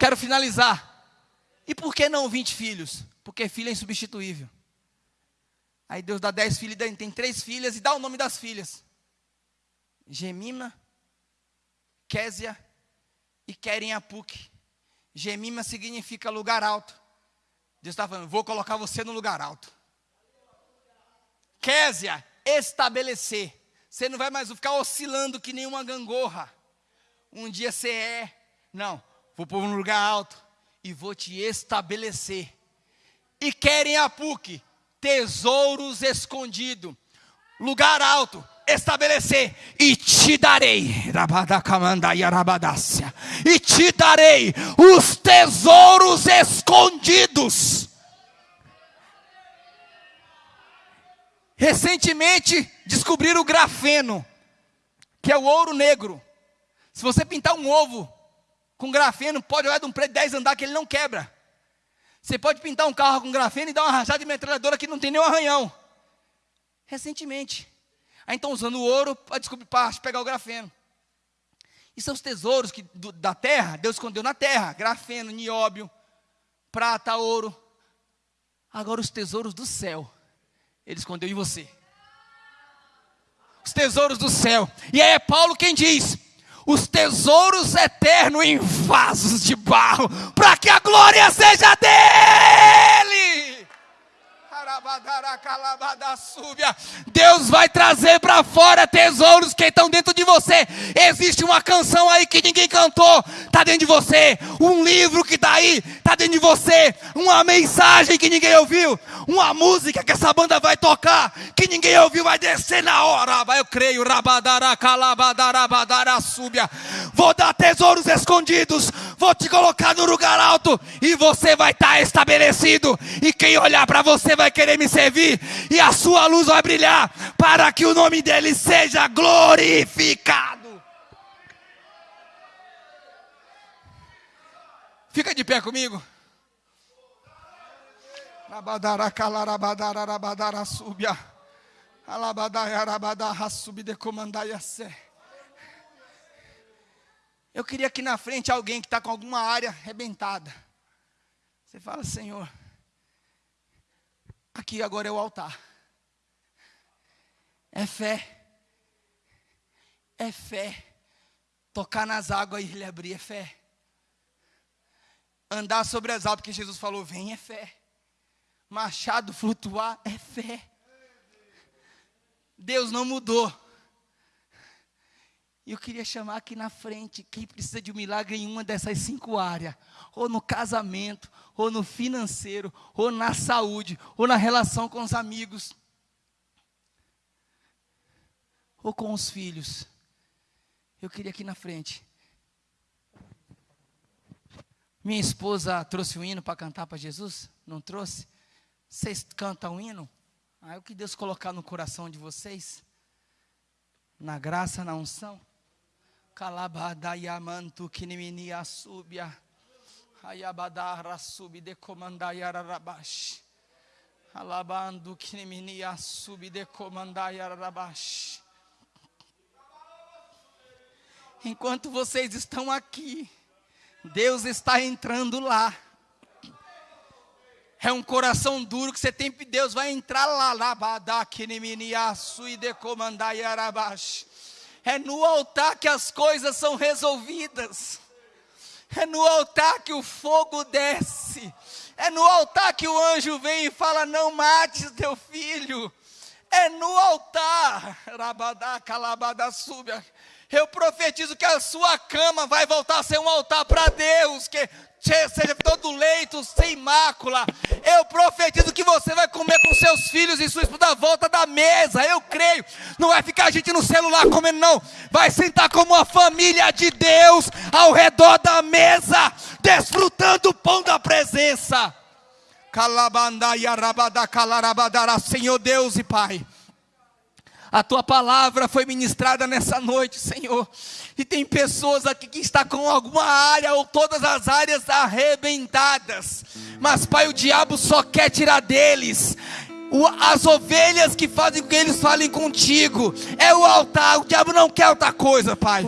quero finalizar. E por que não 20 filhos? Porque filho é insubstituível. Aí Deus dá 10 filhos, tem três filhas e dá o nome das filhas: Gemima, Késia e Querem Apuque. Gemima significa lugar alto. Deus está falando, vou colocar você no lugar alto. Késia, estabelecer. Você não vai mais ficar oscilando que nenhuma gangorra. Um dia você é. Não, vou pôr um lugar alto e vou te estabelecer. E querem a PUC, tesouros escondidos, lugar alto, estabelecer, e te darei, e te darei os tesouros escondidos. Recentemente descobriram o grafeno, que é o ouro negro. Se você pintar um ovo com grafeno, pode olhar de um prédio 10 andar que ele não quebra. Você pode pintar um carro com grafeno e dar uma rajada de metralhadora que não tem nenhum arranhão. Recentemente. Aí estão usando o ouro para descobrir para pegar o grafeno. E são os tesouros que, do, da terra, Deus escondeu na terra: grafeno, nióbio, prata, ouro. Agora os tesouros do céu, Ele escondeu em você. Os tesouros do céu. E aí é Paulo quem diz: os tesouros eternos em vasos de barro, para que a glória seja dele. Deus vai trazer para fora tesouros que estão dentro de você. Existe uma canção aí que ninguém cantou, está dentro de você. Um livro que está aí, está dentro de você. Uma mensagem que ninguém ouviu. Uma música que essa banda vai tocar, que ninguém ouviu, vai descer na hora. Eu creio. Vou dar tesouros escondidos. Vou te colocar no lugar alto. E você vai estar tá estabelecido. E quem olhar para você vai querer me servir, e a sua luz vai brilhar, para que o nome dele seja glorificado. Fica de pé comigo. Eu queria aqui na frente alguém que está com alguma área arrebentada. Você fala, Senhor, Aqui agora é o altar. É fé. É fé. Tocar nas águas e ele abrir é fé. Andar sobre as águas, porque Jesus falou: vem é fé. Machado flutuar é fé. Deus não mudou. Eu queria chamar aqui na frente quem precisa de um milagre em uma dessas cinco áreas, ou no casamento, ou no financeiro, ou na saúde, ou na relação com os amigos, ou com os filhos. Eu queria aqui na frente. Minha esposa trouxe um hino para cantar para Jesus? Não trouxe? Vocês cantam um hino? Ah, é o que Deus colocar no coração de vocês, na graça, na unção. Calabadayamantu kiniminia subia. Ayabadara subi de comandayarabash. Alabando kiniminia subi de comandayarabash. Enquanto vocês estão aqui, Deus está entrando lá. É um coração duro que você tem, Deus vai entrar lá, labada kiniminia sui de comandayarabash. É no altar que as coisas são resolvidas. É no altar que o fogo desce. É no altar que o anjo vem e fala: Não mates teu filho. É no altar. Rabadá, calabada, súbia. Eu profetizo que a sua cama vai voltar a ser um altar para Deus. Que seja todo leito sem mácula. Eu profetizo que você vai comer com seus filhos e sua esposa mesa. Eu creio. Não vai ficar a gente no celular comendo, não. Vai sentar como uma família de Deus ao redor da mesa, desfrutando o pão da presença. Senhor Deus e Pai. A tua palavra foi ministrada nessa noite, Senhor. E tem pessoas aqui que estão com alguma área ou todas as áreas arrebentadas. Mas, Pai, o diabo só quer tirar deles as ovelhas que fazem com que eles falem contigo. É o altar. O diabo não quer outra coisa, Pai.